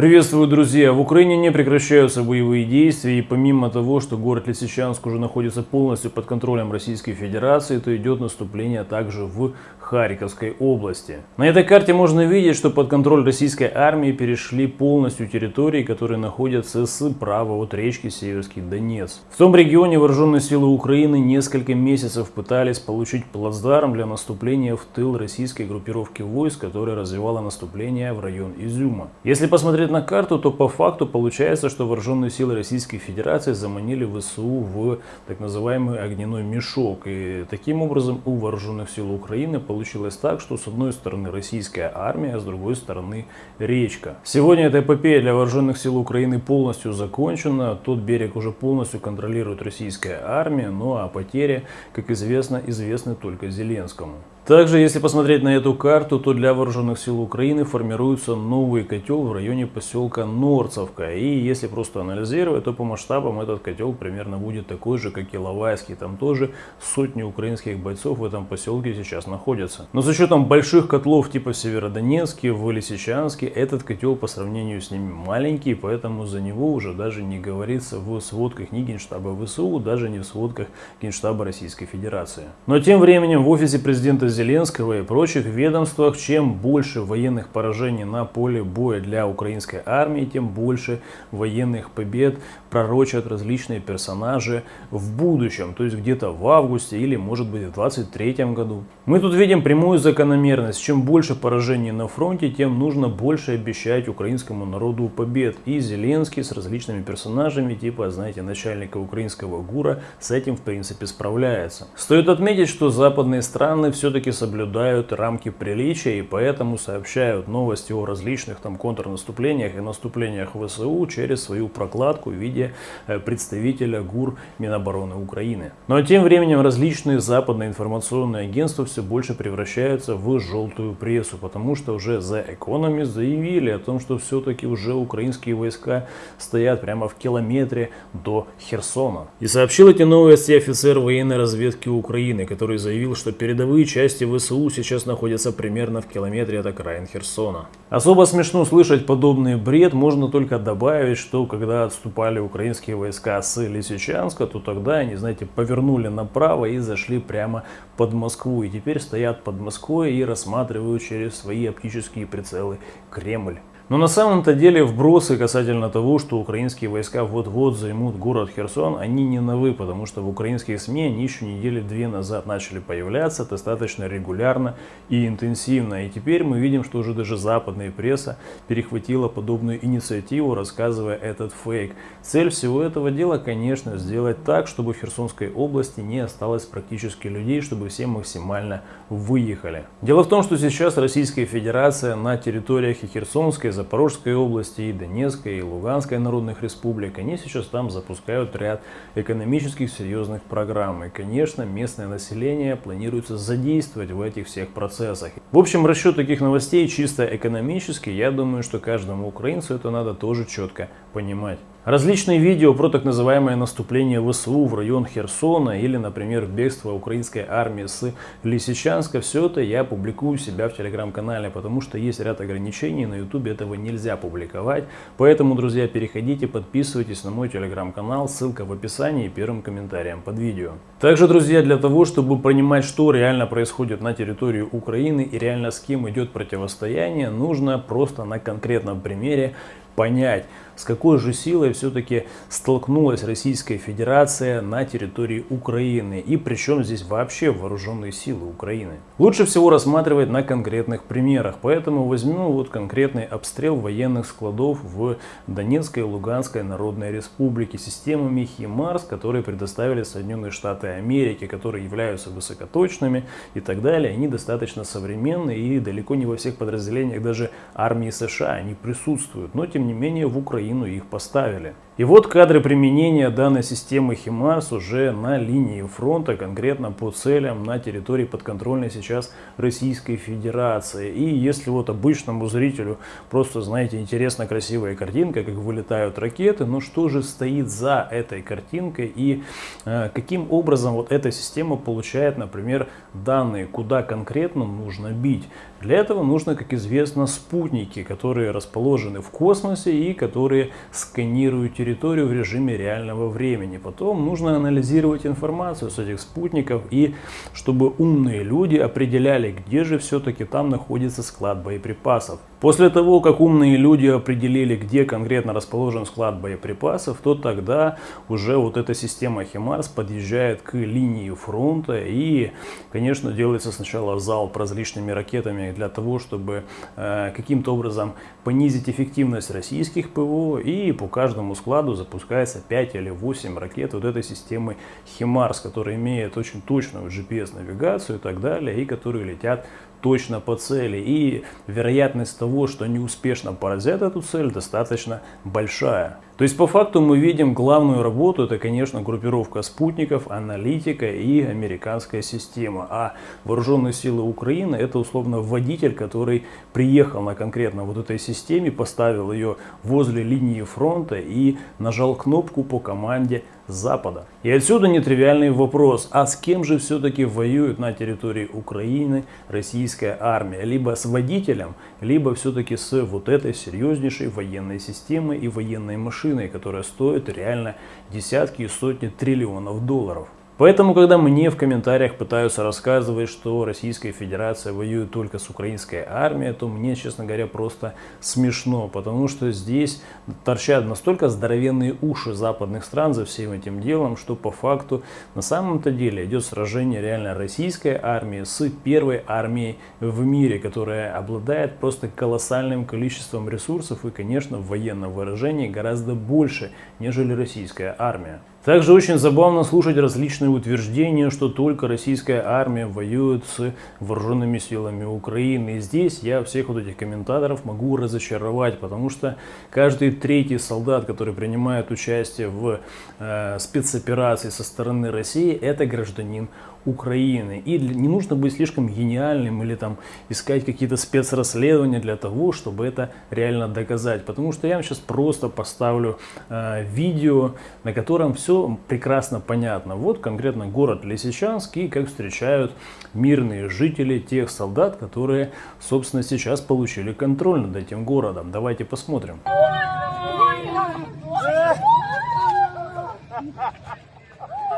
Приветствую, друзья! В Украине не прекращаются боевые действия, и помимо того, что город Лисичанск уже находится полностью под контролем Российской Федерации, то идет наступление также в Харьковской области. На этой карте можно видеть, что под контроль российской армии перешли полностью территории, которые находятся справа от речки Северский Донец. В том регионе вооруженные силы Украины несколько месяцев пытались получить плацдарм для наступления в тыл российской группировки войск, которая развивала наступление в район Изюма. Если посмотреть на карту, то по факту получается, что вооруженные силы Российской Федерации заманили ВСУ в так называемый огненной мешок. И таким образом у вооруженных сил Украины получилось так, что с одной стороны российская армия, а с другой стороны речка. Сегодня эта эпопея для вооруженных сил Украины полностью закончена. Тот берег уже полностью контролирует российская армия, ну а потери, как известно, известны только Зеленскому. Также, если посмотреть на эту карту, то для вооруженных сил Украины формируется новый котел в районе поселка Норцевка. И если просто анализировать, то по масштабам этот котел примерно будет такой же, как и Лавайский. Там тоже сотни украинских бойцов в этом поселке сейчас находятся. Но с учетом больших котлов типа Северодонецке, в Лисичанске, этот котел по сравнению с ними маленький, поэтому за него уже даже не говорится в сводках ни Генштаба ВСУ, даже не в сводках Генштаба Российской Федерации. Но тем временем в офисе президента Зеленского и прочих ведомствах, чем больше военных поражений на поле боя для украинской армии, тем больше военных побед пророчат различные персонажи в будущем, то есть где-то в августе или может быть в 23 году. Мы тут видим прямую закономерность. Чем больше поражений на фронте, тем нужно больше обещать украинскому народу побед. И Зеленский с различными персонажами, типа, знаете, начальника украинского ГУРа, с этим в принципе справляется. Стоит отметить, что западные страны все-таки все-таки соблюдают рамки приличия и поэтому сообщают новости о различных там контрнаступлениях и наступлениях ВСУ через свою прокладку в виде э, представителя ГУР Минобороны Украины. Но тем временем различные западные информационные агентства все больше превращаются в желтую прессу, потому что уже The Economist заявили о том, что все-таки уже украинские войска стоят прямо в километре до Херсона. И сообщил эти новости офицер военной разведки Украины, который заявил, что передовые части части ВСУ сейчас находятся примерно в километре от окраин Херсона. Особо смешно слышать подобный бред, можно только добавить, что когда отступали украинские войска с Лисичанска, то тогда они, знаете, повернули направо и зашли прямо под Москву. И теперь стоят под Москвой и рассматривают через свои оптические прицелы Кремль. Но на самом-то деле вбросы касательно того, что украинские войска вот-вот займут город Херсон, они не новы, потому что в украинских СМИ они еще недели две назад начали появляться достаточно регулярно и интенсивно. И теперь мы видим, что уже даже западная пресса перехватила подобную инициативу, рассказывая этот фейк. Цель всего этого дела, конечно, сделать так, чтобы в Херсонской области не осталось практически людей, чтобы все максимально выехали. Дело в том, что сейчас Российская Федерация на территориях и Херсонской, Запорожской области, и Донецкой, и Луганской народных республик, они сейчас там запускают ряд экономических серьезных программ. И, конечно, местное население планируется задействовать в этих всех процессах. В общем, расчет таких новостей чисто экономический, я думаю, что каждому украинцу это надо тоже четко понимать. Различные видео про так называемое наступление ВСУ в район Херсона или, например, бегство украинской армии с Лисичанска, все это я публикую у себя в телеграм-канале, потому что есть ряд ограничений, на ютубе этого нельзя публиковать. Поэтому, друзья, переходите, подписывайтесь на мой телеграм-канал, ссылка в описании и первым комментарием под видео. Также, друзья, для того, чтобы понимать, что реально происходит на территории Украины и реально с кем идет противостояние, нужно просто на конкретном примере понять, с какой же силой все-таки столкнулась Российская Федерация на территории Украины и причем здесь вообще вооруженные силы Украины. Лучше всего рассматривать на конкретных примерах, поэтому возьмем вот конкретный обстрел военных складов в Донецкой и Луганской Народной Республике системами ХИМАРС, которые предоставили Соединенные Штаты Америки, которые являются высокоточными и так далее. Они достаточно современные и далеко не во всех подразделениях даже армии США они присутствуют, но тем не менее в Украину их поставили. И вот кадры применения данной системы ХИМАРС уже на линии фронта, конкретно по целям на территории подконтрольной сейчас Российской Федерации. И если вот обычному зрителю просто, знаете, интересна красивая картинка, как вылетают ракеты, но что же стоит за этой картинкой и э, каким образом вот эта система получает, например, данные, куда конкретно нужно бить. Для этого нужно, как известно, спутники, которые расположены в космосе и которые сканируют территорию в режиме реального времени. Потом нужно анализировать информацию с этих спутников и чтобы умные люди определяли, где же все-таки там находится склад боеприпасов. После того, как умные люди определили, где конкретно расположен склад боеприпасов, то тогда уже вот эта система Химарс подъезжает к линии фронта и, конечно, делается сначала залп различными ракетами для того, чтобы э, каким-то образом понизить эффективность российских ПВО и по каждому складу запускается 5 или 8 ракет вот этой системы Химарс, которая имеет очень точную GPS-навигацию и так далее, и которые летят точно по цели. И вероятность того, что они успешно поразят эту цель, достаточно большая. То есть по факту мы видим главную работу, это конечно группировка спутников, аналитика и американская система. А вооруженные силы Украины это условно водитель, который приехал на конкретно вот этой системе, поставил ее возле линии фронта и нажал кнопку по команде Запада. И отсюда нетривиальный вопрос, а с кем же все-таки воюет на территории Украины российская армия? Либо с водителем, либо все-таки с вот этой серьезнейшей военной системой и военной машиной, которая стоит реально десятки и сотни триллионов долларов. Поэтому, когда мне в комментариях пытаются рассказывать, что Российская Федерация воюет только с украинской армией, то мне, честно говоря, просто смешно, потому что здесь торчат настолько здоровенные уши западных стран за всем этим делом, что по факту на самом-то деле идет сражение реально российской армии с первой армией в мире, которая обладает просто колоссальным количеством ресурсов и, конечно, в военном выражении гораздо больше, нежели российская армия. Также очень забавно слушать различные утверждения, что только российская армия воюет с вооруженными силами Украины. И здесь я всех вот этих комментаторов могу разочаровать, потому что каждый третий солдат, который принимает участие в э, спецоперации со стороны России, это гражданин Украины. И не нужно быть слишком гениальным или там искать какие-то спецрасследования для того, чтобы это реально доказать. Потому что я вам сейчас просто поставлю э, видео, на котором все прекрасно понятно. Вот конкретно город Лисичанск и как встречают мирные жители тех солдат, которые, собственно, сейчас получили контроль над этим городом. Давайте посмотрим.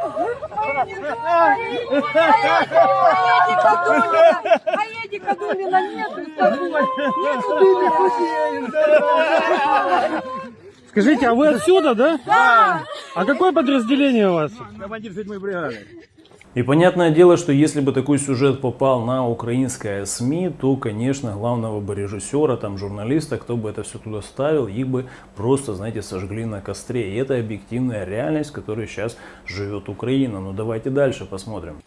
А Эдика Думина нету с тобой. Скажите, а вы отсюда, да? Да. А какое подразделение у вас? Командир седьмой бригады. И понятное дело, что если бы такой сюжет попал на украинское СМИ, то, конечно, главного бы режиссера, там, журналиста, кто бы это все туда ставил, их бы просто, знаете, сожгли на костре. И это объективная реальность, в которой сейчас живет Украина. Но давайте дальше посмотрим.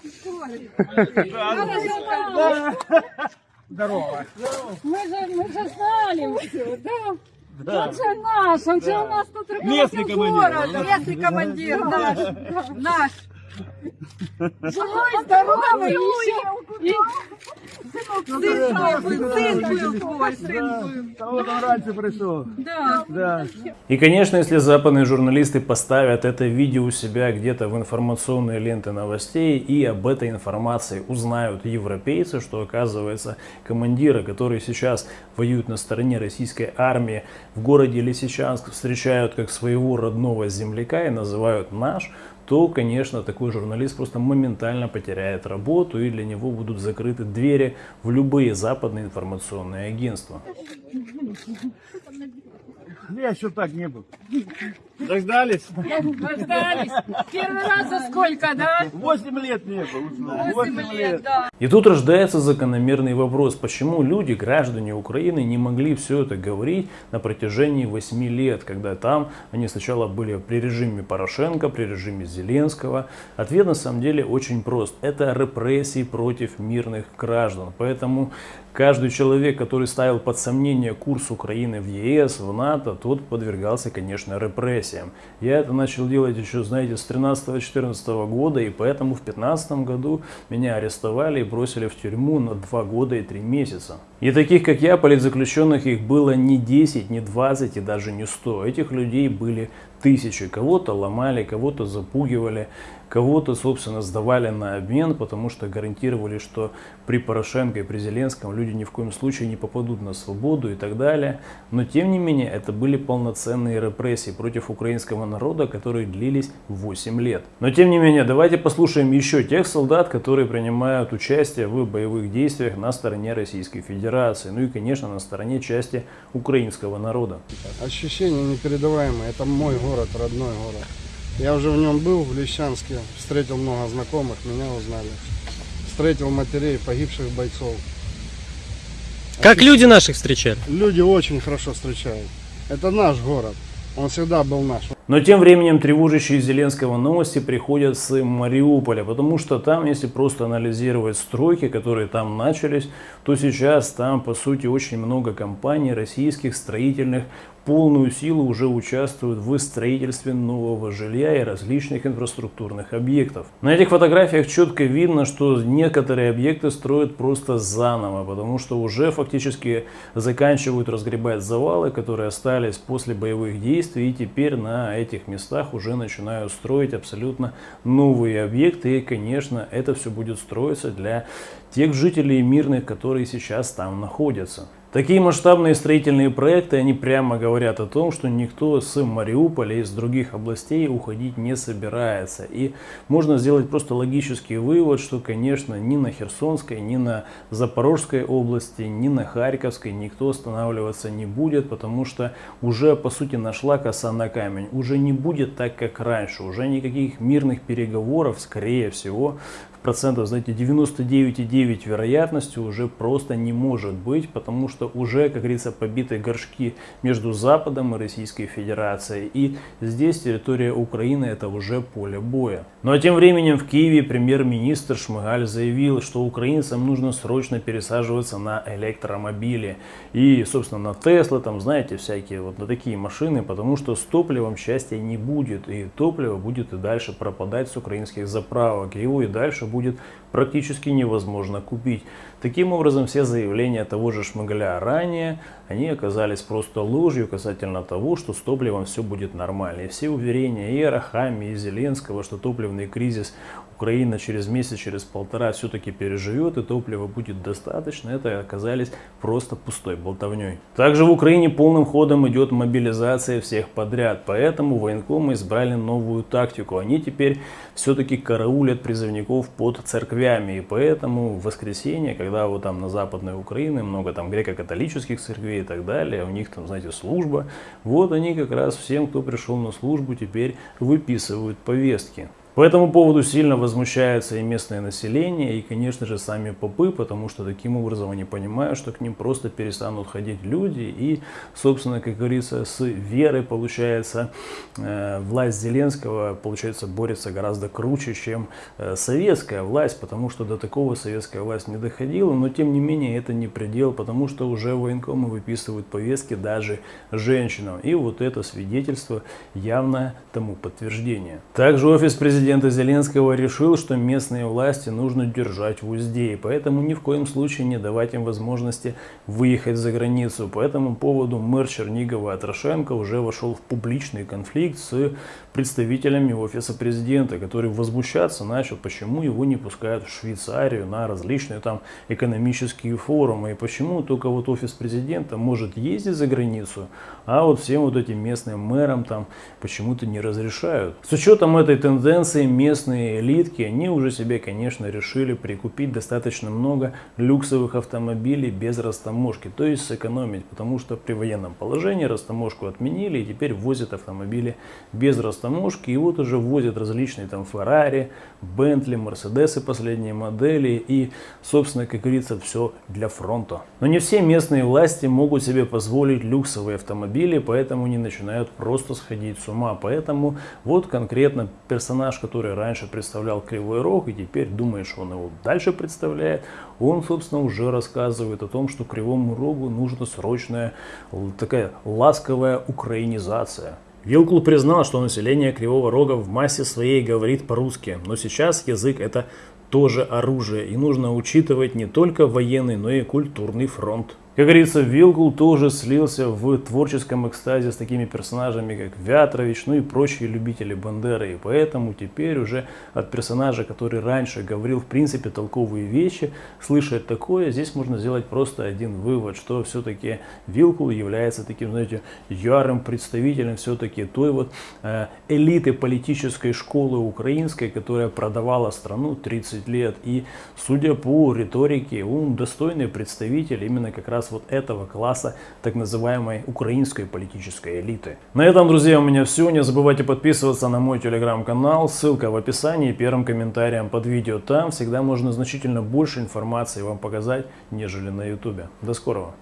Здорово. Мы же, мы же знали все, да? Да. Он же наш, он же у нас тут Местный командир. города. Местный командир наш, наш. Живой, здоровый, еще. И сын твой был, сын был твой, сын был. Вот он раньше пришел. Да. Да. И, конечно, если западные журналисты поставят это видео у себя где-то в информационные ленты новостей и об этой информации узнают европейцы, что оказывается командиры, которые сейчас воюют на стороне российской армии в городе Лисичанск, встречают как своего родного земляка и называют наш, то, конечно, такой журналист просто моментально потеряет работу и для него будут закрыты двери в любые западные информационные агентства. Я еще так не был. Дождались? Дождались. Первый раз за сколько, да? Восемь лет не был. Восемь лет, да. И тут рождается закономерный вопрос, почему люди, граждане Украины, не могли все это говорить на протяжении 8 лет, когда там они сначала были при режиме Порошенко, при режиме Зеленского. Ответ на самом деле очень прост. Это репрессии против мирных граждан. Поэтому каждый человек, который ставил под сомнение курс Украины в ЕС, в НАТО, тот подвергался, конечно, репрессиям. Репрессиям. Я это начал делать еще, знаете, с 13-14 года, и поэтому в 15 году меня арестовали и бросили в тюрьму на 2 года и 3 месяца. И таких, как я, политзаключенных, их было не 10, не 20 и даже не 100. Этих людей были тысячи. Кого-то ломали, кого-то запугивали, кого-то, собственно, сдавали на обмен, потому что гарантировали, что при Порошенко и при Зеленском люди ни в коем случае не попадут на свободу и так далее. Но, тем не менее, это были полноценные репрессии против украинского народа, которые длились 8 лет. Но, тем не менее, давайте послушаем еще тех солдат, которые принимают участие в боевых действиях на стороне Российской Федерации. Ну и, конечно, на стороне части украинского народа. Ощущения непередаваемые. Это мой город, родной город. Я уже в нем был, в Лещанске, встретил много знакомых, меня узнали. Встретил матерей погибших бойцов. Как люди наших встречали? Люди очень хорошо встречают. Это наш город. Он всегда был наш. Но тем временем тревожащие Зеленского новости приходят с Мариуполя, потому что там, если просто анализировать стройки, которые там начались, то сейчас там, по сути, очень много компаний российских строительных полную силу уже участвуют в строительстве нового жилья и различных инфраструктурных объектов. На этих фотографиях четко видно, что некоторые объекты строят просто заново, потому что уже фактически заканчивают разгребать завалы, которые остались после боевых действий, и теперь на этих местах уже начинают строить абсолютно новые объекты, и, конечно, это все будет строиться для тех жителей мирных, которые сейчас там находятся. Такие масштабные строительные проекты, они прямо говорят о том, что никто с Мариуполя и из других областей уходить не собирается. И можно сделать просто логический вывод, что, конечно, ни на Херсонской, ни на Запорожской области, ни на Харьковской никто останавливаться не будет, потому что уже, по сути, нашла коса на камень. Уже не будет так, как раньше. Уже никаких мирных переговоров, скорее всего, процентов, знаете, 99,9 вероятностью уже просто не может быть, потому что уже, как говорится, побиты горшки между Западом и Российской Федерацией. И здесь территория Украины это уже поле боя. Ну а тем временем в Киеве премьер-министр Шмыгаль заявил, что украинцам нужно срочно пересаживаться на электромобили. И, собственно, на Тесла, там, знаете, всякие вот на такие машины, потому что с топливом счастья не будет. И топливо будет и дальше пропадать с украинских заправок. Его и дальше будет практически невозможно купить. Таким образом, все заявления того же Шмыгаля ранее, они оказались просто ложью касательно того, что с топливом все будет нормально. И все уверения и Арахами, и Зеленского, что топливный кризис Украина через месяц, через полтора все-таки переживет и топлива будет достаточно, это оказались просто пустой болтовней. Также в Украине полным ходом идет мобилизация всех подряд, поэтому военкомы избрали новую тактику. Они теперь все-таки караулят призывников под церквями, и поэтому в воскресенье, когда вот там на западной Украине много там греко-католических церквей и так далее, у них там, знаете, служба, вот они как раз всем, кто пришел на службу, теперь выписывают повестки. По этому поводу сильно возмущается и местное население, и, конечно же, сами попы, потому что таким образом они понимают, что к ним просто перестанут ходить люди, и, собственно, как говорится, с верой, получается, э, власть Зеленского, получается, борется гораздо круче, чем э, советская власть, потому что до такого советская власть не доходила, но, тем не менее, это не предел, потому что уже военкомы выписывают повестки даже женщинам, и вот это свидетельство явное тому подтверждение. Также офис президента президента Зеленского решил, что местные власти нужно держать в узде, и поэтому ни в коем случае не давать им возможности выехать за границу. По этому поводу мэр Чернигова Атрошенко уже вошел в публичный конфликт с представителями офиса президента, который возмущаться начал, почему его не пускают в Швейцарию на различные там экономические форумы, и почему только вот офис президента может ездить за границу, а вот всем вот этим местным мэрам там почему-то не разрешают. С учетом этой тенденции Франции местные элитки, они уже себе, конечно, решили прикупить достаточно много люксовых автомобилей без растаможки, то есть сэкономить, потому что при военном положении растаможку отменили и теперь возят автомобили без растаможки, и вот уже возят различные там Феррари, Бентли, Мерседесы последние модели и, собственно, как говорится, все для фронта. Но не все местные власти могут себе позволить люксовые автомобили, поэтому они начинают просто сходить с ума, поэтому вот конкретно персонаж, который раньше представлял Кривой Рог и теперь думает, что он его дальше представляет, он, собственно, уже рассказывает о том, что Кривому Рогу нужна срочная такая ласковая украинизация. Вилкул признал, что население Кривого Рога в массе своей говорит по-русски, но сейчас язык это тоже оружие, и нужно учитывать не только военный, но и культурный фронт. Как говорится, Вилкул тоже слился в творческом экстазе с такими персонажами, как Вятрович, ну и прочие любители Бандеры. И поэтому теперь уже от персонажа, который раньше говорил в принципе толковые вещи, слышать такое, здесь можно сделать просто один вывод, что все-таки Вилкул является таким, знаете, ярым представителем все-таки той вот э, элиты политической школы украинской, которая продавала страну 30 лет. И судя по риторике, он достойный представитель именно как раз вот этого класса так называемой украинской политической элиты. На этом, друзья, у меня все. Не забывайте подписываться на мой телеграм-канал. Ссылка в описании, первым комментарием под видео. Там всегда можно значительно больше информации вам показать, нежели на ютубе. До скорого.